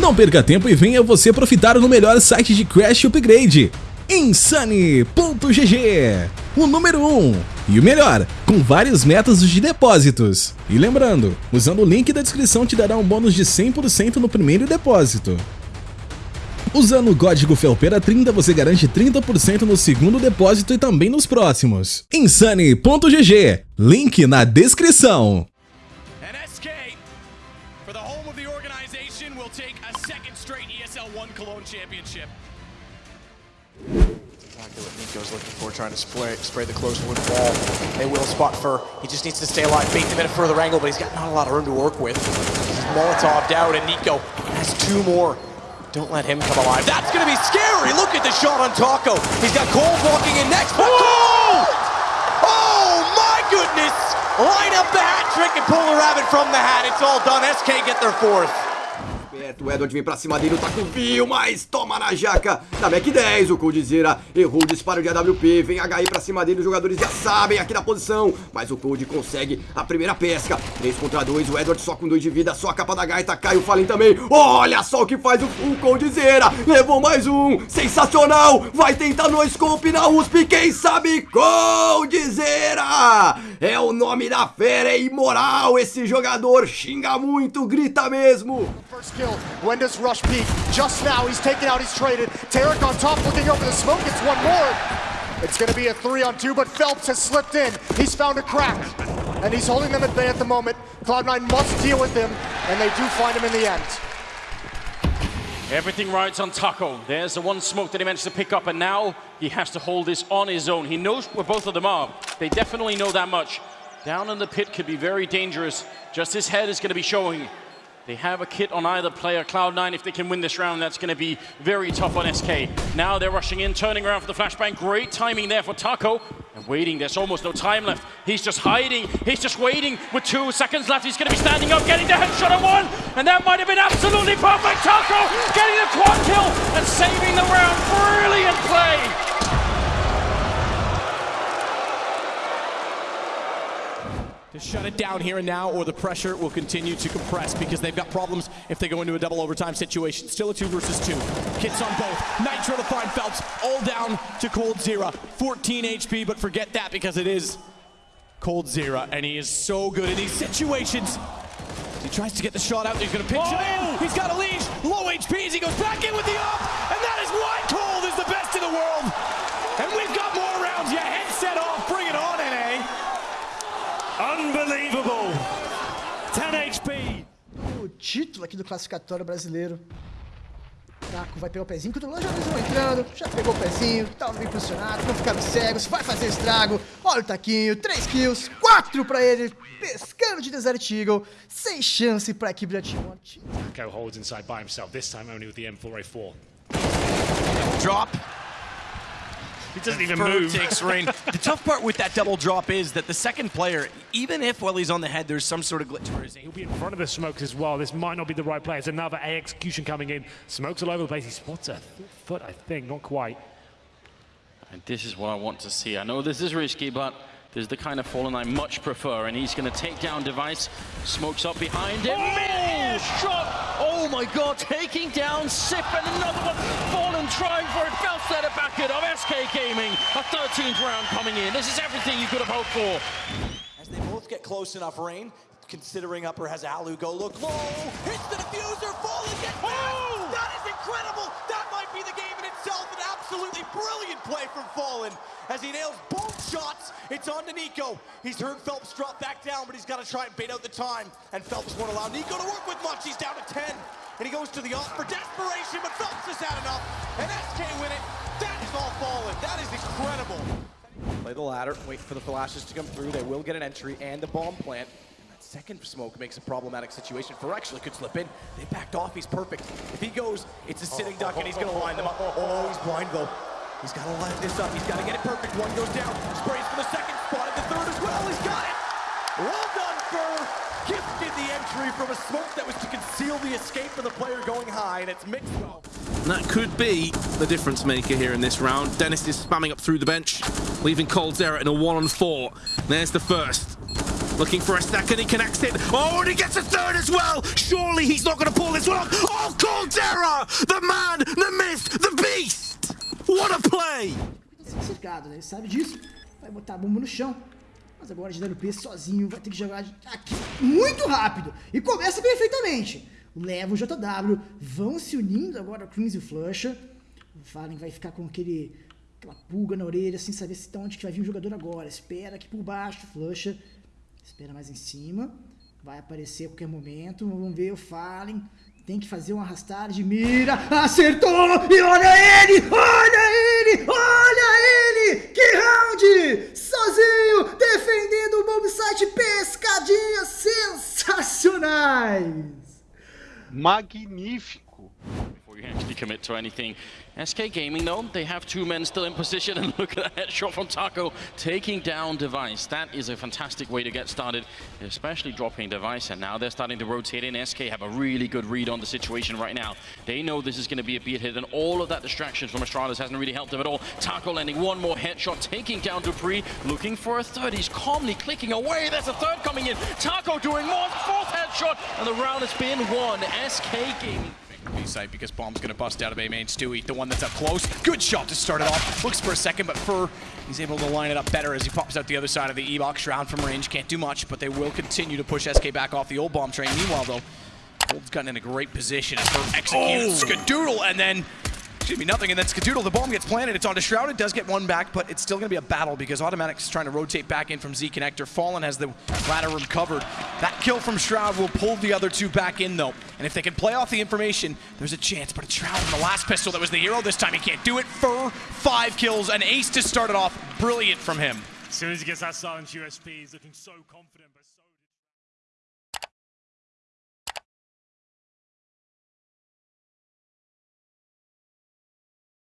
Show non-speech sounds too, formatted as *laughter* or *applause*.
Não perca tempo e venha você profitar no melhor site de Crash Upgrade, Insane.gg, o número 1 um, e o melhor, com vários métodos de depósitos. E lembrando, usando o link da descrição te dará um bônus de 100% no primeiro depósito. Usando o código FELPERA30 você garante 30% no segundo depósito e também nos próximos. Insane.gg, link na descrição. What looking for, trying to spray, spray the close wood wall. They will spot Fur. He just needs to stay alive, bait them at a further angle, but he's got not a lot of room to work with. He's Molotoved out, and Nico has two more. Don't let him come alive. That's going to be scary. Look at the shot on Taco. He's got Cole walking in next. But Cole! Oh, my goodness! Line up the hat trick and pull a rabbit from the hat. It's all done. SK get their fourth. Certo. O Edward vem pra cima dele, o taco viu, mas toma na jaca da Mac 10. O Coldzera errou o disparo de AWP. Vem HI pra cima dele, os jogadores já sabem aqui na posição. Mas o Cold consegue a primeira pesca. 3 contra 2, o Edward só com 2 de vida, só a capa da gaita. Cai o Fallen também. Olha só o que faz o, o Coldzera. Levou mais um. Sensacional. Vai tentar no scope na USP. Quem sabe Coldzera. É o nome da fera, é imoral. Esse jogador xinga muito, grita mesmo. First When does Rush peak? Just now, he's taken out, he's traded. tarik on top looking over the smoke, it's one more. It's gonna be a three on two, but Phelps has slipped in. He's found a crack, and he's holding them at bay at the moment. Cloud9 must deal with him, and they do find him in the end. Everything rides on Taco. There's the one smoke that he managed to pick up, and now he has to hold this on his own. He knows where both of them are. They definitely know that much. Down in the pit could be very dangerous. Just his head is going to be showing. They have a kit on either player. Cloud9, if they can win this round, that's going to be very tough on SK. Now they're rushing in, turning around for the flashbang. Great timing there for Taco. And waiting, there's almost no time left. He's just hiding. He's just waiting with two seconds left. He's going to be standing up, getting the headshot on one. And that might have been absolutely perfect. Taco getting the quad kill and saving the round. Brilliant play. To shut it down here and now, or the pressure will continue to compress because they've got problems if they go into a double overtime situation. Still a two versus two. Kits on both. Nitro to find Phelps, all down to Cold Coldzera. 14 HP, but forget that because it is Cold Coldzera, and he is so good in these situations. He tries to get the shot out, he's gonna pitch oh! it in. Oh! He's got a leash, low HP as he goes back in with the up, aqui do classificatório brasileiro. Draco vai pegar o pezinho, que o já vão entrando, já pegou o pezinho, tá bem posicionado, não ficaram cegos, vai fazer estrago. Olha o taquinho, 3 kills, 4 pra ele, pescando de Desert Eagle, sem chance pra equipe da Team Go holds inside by himself, this time only with the M4A4. Drop. He doesn't even move. takes *laughs* rain. the tough part with that double drop is that the second player, even if while he's on the head, there's some sort of glitch where He'll be in front of the smokes as well. This might not be the right play. It's another A execution coming in. Smokes all over the place. He spots a foot, I think. Not quite. And this is what I want to see. I know this is risky, but this is the kind of Fallen I much prefer, and he's going to take down Device. Smokes up behind him. Oh! shot! Oh my god, taking down Sip and another one. Fallen trying for it. Set it back it of SK Gaming. A 13th round coming in. This is everything you could have hoped for. As they both get close enough, Rain, considering upper has Alu go look low. Hits the diffuser. Fallen gets back. Oh! That is incredible. Absolutely brilliant play from Fallen as he nails both shots. It's on to Nico. He's heard Phelps drop back down, but he's got to try and bait out the time. And Phelps won't allow Nico to work with much. He's down to 10. And he goes to the off for desperation, but Phelps has had enough. And SK win it. That is all fallen. That is incredible. Play the ladder, wait for the flashes to come through. They will get an entry and the bomb plant. Second smoke makes a problematic situation. For actually could slip in. They backed off. He's perfect. If he goes, it's a sitting duck, and he's going to line them up. Oh, he's blind, though. He's got to line this up. He's got to get it perfect. One goes down. Sprays for the second. Spotted the third as well. He's got it. Well done, Fur. Gifted the entry from a smoke that was to conceal the escape for the player going high, and it's mixed well. That could be the difference maker here in this round. Dennis is spamming up through the bench, leaving Coldzera in a one on four. There's the first. Looking for a second, he connects it. Oh, and he gets a third as well. Surely he's not going to pull this one off. Oh, Caldera! The man, the myth, the beast! What a play! Tá cercado, né? Ele sabe disso. Vai botar a bomba no chão. Mas agora de WP sozinho vai ter que jogar aqui muito rápido. E começa perfeitamente. E o JW vão se unindo agora, o Crimson e o Flusher. O Fallen vai ficar com aquele, aquela pulga na orelha, sem saber se tá onde que vai vir o jogador agora. Espera aqui por baixo, Flusher. Espera mais em cima. Vai aparecer a qualquer momento. Vamos ver o Fallen. Tem que fazer um arrastar de mira. Acertou! E olha ele! Olha ele! Olha ele! Que round! Sozinho! Defendendo o bomb site. Pescadinhas sensacionais! Magnífico. You actually commit to anything. SK Gaming, though, they have two men still in position, *laughs* and look at that headshot from Taco, taking down Device. That is a fantastic way to get started, especially dropping Device, and now they're starting to rotate in. SK have a really good read on the situation right now. They know this is going to be a beat hit, and all of that distraction from Astralis hasn't really helped them at all. Taco landing one more headshot, taking down dupreeh, looking for a third. He's calmly clicking away. There's a third coming in. Taco doing more, fourth headshot, and the round has been won. SK Gaming. B site because bomb's gonna bust out of A main. Stewie, the one that's up close. Good shot to start it off. Looks for a second, but Fur, he's able to line it up better as he pops out the other side of the E-box. Shroud from range, can't do much, but they will continue to push SK back off the old bomb train. Meanwhile, though, Gold's gotten in a great position as Fur executes oh. Skadoodle, and then excuse me, nothing, and then Skadoodle, the bomb gets planted, it's onto Shroud, it does get one back, but it's still gonna be a battle because autimatic's trying to rotate back in from Z Connector. Fallen has the ladder room covered. That kill from Shroud will pull the other two back in though, and if they can play off the information, there's a chance, but it's Shroud in the last pistol. That was the hero. This time, he can't do it. Fur, five kills, an ace to start it off, brilliant from him. As soon as he gets that silent USP, he's looking so confident, but so...